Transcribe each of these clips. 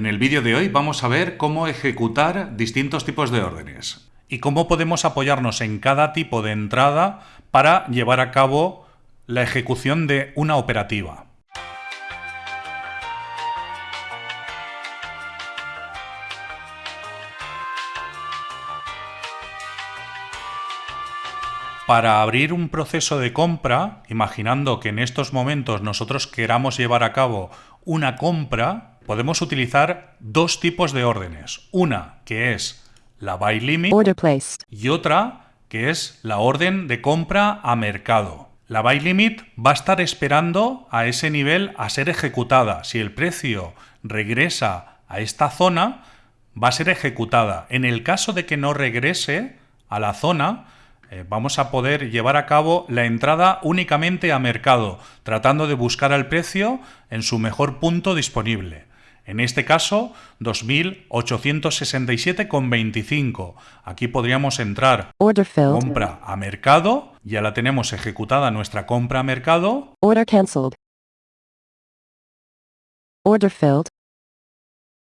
En el vídeo de hoy vamos a ver cómo ejecutar distintos tipos de órdenes y cómo podemos apoyarnos en cada tipo de entrada para llevar a cabo la ejecución de una operativa. Para abrir un proceso de compra, imaginando que en estos momentos nosotros queramos llevar a cabo una compra, podemos utilizar dos tipos de órdenes. Una que es la buy limit y otra que es la orden de compra a mercado. La buy limit va a estar esperando a ese nivel a ser ejecutada. Si el precio regresa a esta zona, va a ser ejecutada. En el caso de que no regrese a la zona, eh, vamos a poder llevar a cabo la entrada únicamente a mercado, tratando de buscar el precio en su mejor punto disponible. En este caso, 2.867,25. Aquí podríamos entrar compra a mercado. Ya la tenemos ejecutada nuestra compra a mercado. Order cancelled. Order filled.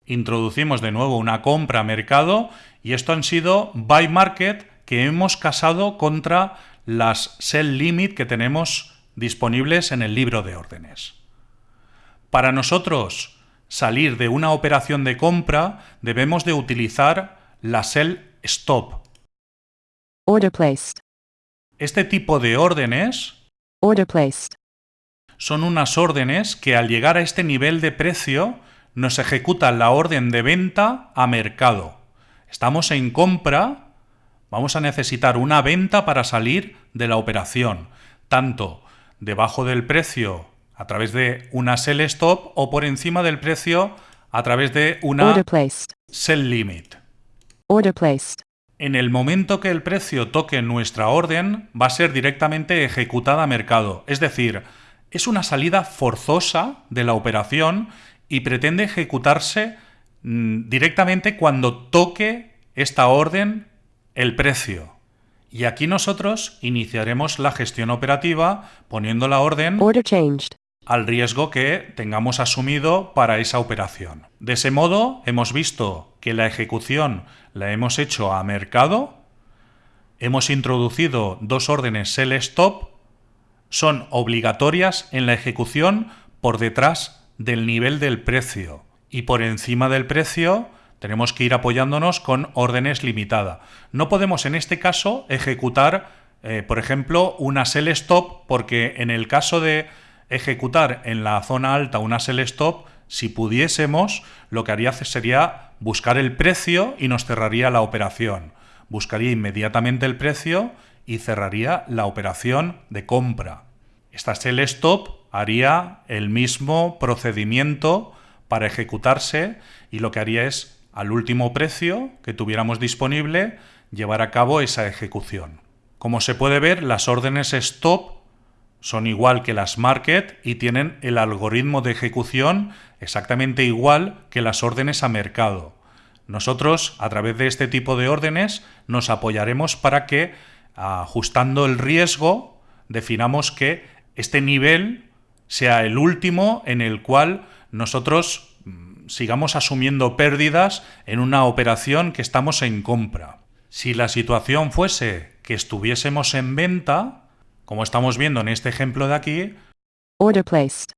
Introducimos de nuevo una compra a mercado y esto han sido buy market que hemos casado contra las sell limit que tenemos disponibles en el libro de órdenes. Para nosotros salir de una operación de compra debemos de utilizar la sell stop. Order placed. Este tipo de órdenes Order placed. son unas órdenes que al llegar a este nivel de precio nos ejecutan la orden de venta a mercado. Estamos en compra vamos a necesitar una venta para salir de la operación, tanto debajo del precio a través de una sell stop o por encima del precio a través de una sell limit. Order placed. En el momento que el precio toque nuestra orden, va a ser directamente ejecutada a mercado. Es decir, es una salida forzosa de la operación y pretende ejecutarse mm, directamente cuando toque esta orden el precio. Y aquí nosotros iniciaremos la gestión operativa poniendo la orden al riesgo que tengamos asumido para esa operación. De ese modo, hemos visto que la ejecución la hemos hecho a mercado, hemos introducido dos órdenes sell stop, son obligatorias en la ejecución por detrás del nivel del precio y por encima del precio tenemos que ir apoyándonos con órdenes limitada. No podemos en este caso ejecutar, eh, por ejemplo, una sell stop, porque en el caso de ejecutar en la zona alta una sell stop, si pudiésemos, lo que haría sería buscar el precio y nos cerraría la operación. Buscaría inmediatamente el precio y cerraría la operación de compra. Esta sell stop haría el mismo procedimiento para ejecutarse y lo que haría es al último precio que tuviéramos disponible llevar a cabo esa ejecución. Como se puede ver, las órdenes stop son igual que las market y tienen el algoritmo de ejecución exactamente igual que las órdenes a mercado. Nosotros, a través de este tipo de órdenes, nos apoyaremos para que, ajustando el riesgo, definamos que este nivel sea el último en el cual nosotros sigamos asumiendo pérdidas en una operación que estamos en compra. Si la situación fuese que estuviésemos en venta, como estamos viendo en este ejemplo de aquí, Order placed.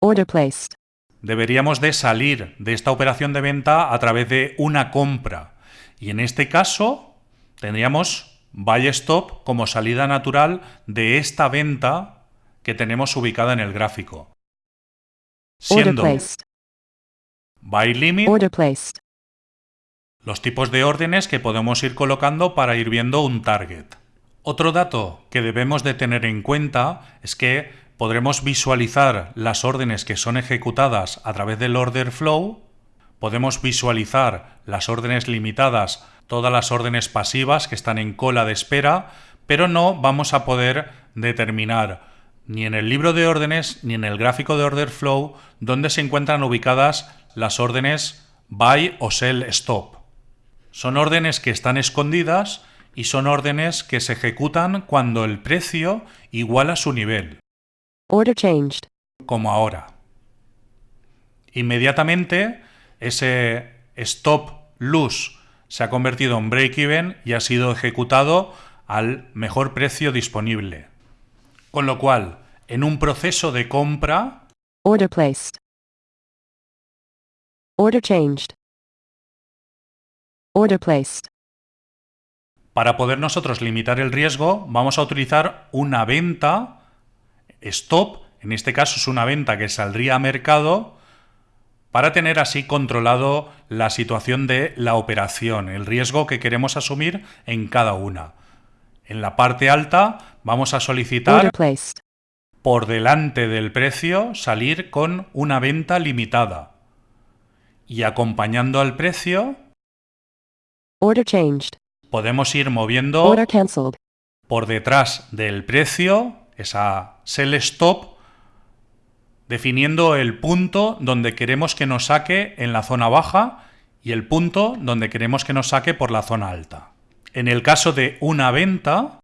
Order placed. deberíamos de salir de esta operación de venta a través de una compra. Y en este caso tendríamos buy stop como salida natural de esta venta que tenemos ubicada en el gráfico. Siendo Buy limit. Order placed. Los tipos de órdenes que podemos ir colocando para ir viendo un target. Otro dato que debemos de tener en cuenta es que podremos visualizar las órdenes que son ejecutadas a través del order flow, podemos visualizar las órdenes limitadas, todas las órdenes pasivas que están en cola de espera, pero no vamos a poder determinar ni en el libro de órdenes ni en el gráfico de order flow dónde se encuentran ubicadas las órdenes buy o sell stop. Son órdenes que están escondidas y son órdenes que se ejecutan cuando el precio iguala su nivel. Order changed. Como ahora. Inmediatamente ese stop loss se ha convertido en break-even y ha sido ejecutado al mejor precio disponible. Con lo cual, en un proceso de compra, Order placed. Order changed. Order placed. Para poder nosotros limitar el riesgo, vamos a utilizar una venta stop, en este caso es una venta que saldría a mercado, para tener así controlado la situación de la operación, el riesgo que queremos asumir en cada una. En la parte alta vamos a solicitar por delante del precio salir con una venta limitada. Y acompañando al precio Order changed. Podemos ir moviendo por detrás del precio, esa sell stop, definiendo el punto donde queremos que nos saque en la zona baja y el punto donde queremos que nos saque por la zona alta. En el caso de una venta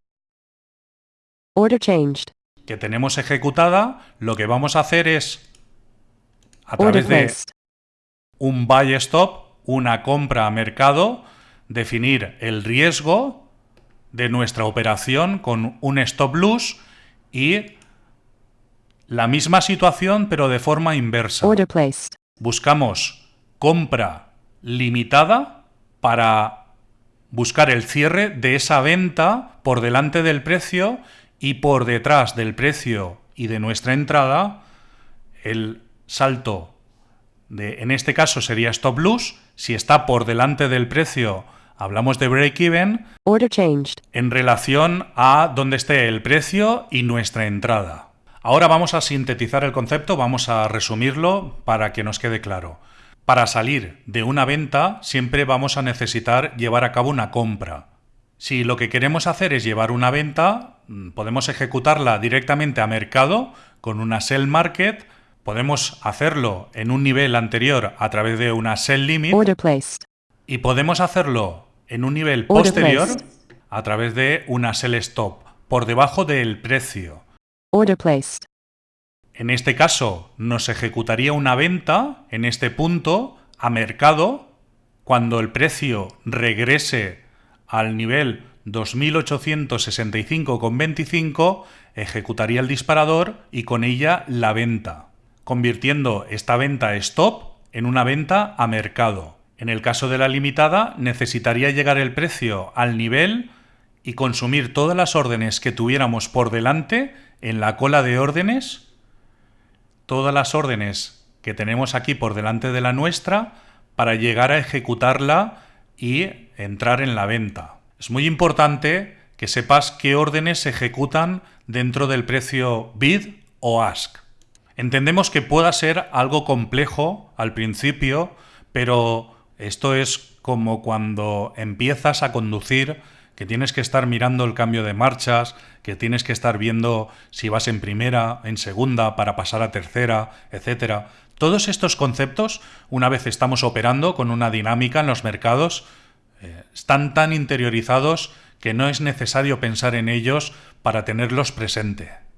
Order changed. que tenemos ejecutada, lo que vamos a hacer es, a Order través de un buy stop, una compra a mercado, definir el riesgo de nuestra operación con un stop loss y la misma situación pero de forma inversa. Buscamos compra limitada para buscar el cierre de esa venta por delante del precio y por detrás del precio y de nuestra entrada el salto de, en este caso sería stop loss, si está por delante del precio hablamos de break even Order changed. en relación a dónde esté el precio y nuestra entrada. Ahora vamos a sintetizar el concepto, vamos a resumirlo para que nos quede claro. Para salir de una venta siempre vamos a necesitar llevar a cabo una compra. Si lo que queremos hacer es llevar una venta, mm, podemos ejecutarla directamente a mercado con una sell market, podemos hacerlo en un nivel anterior a través de una sell limit y podemos hacerlo en un nivel posterior a través de una sell stop, por debajo del precio. Order placed. En este caso, nos ejecutaría una venta en este punto a mercado cuando el precio regrese al nivel 2865,25, ejecutaría el disparador y con ella la venta, convirtiendo esta venta stop en una venta a mercado. En el caso de la limitada, necesitaría llegar el precio al nivel y consumir todas las órdenes que tuviéramos por delante en la cola de órdenes todas las órdenes que tenemos aquí por delante de la nuestra para llegar a ejecutarla y entrar en la venta. Es muy importante que sepas qué órdenes se ejecutan dentro del precio bid o ask. Entendemos que pueda ser algo complejo al principio, pero esto es como cuando empiezas a conducir que tienes que estar mirando el cambio de marchas, que tienes que estar viendo si vas en primera, en segunda, para pasar a tercera, etcétera. Todos estos conceptos, una vez estamos operando con una dinámica en los mercados, eh, están tan interiorizados que no es necesario pensar en ellos para tenerlos presente.